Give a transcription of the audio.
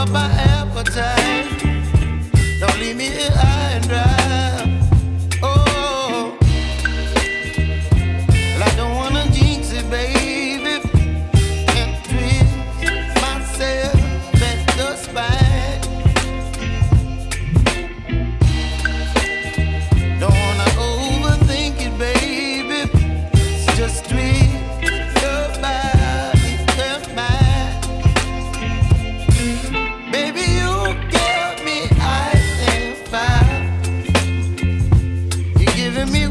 up my appetite. Don't leave me here me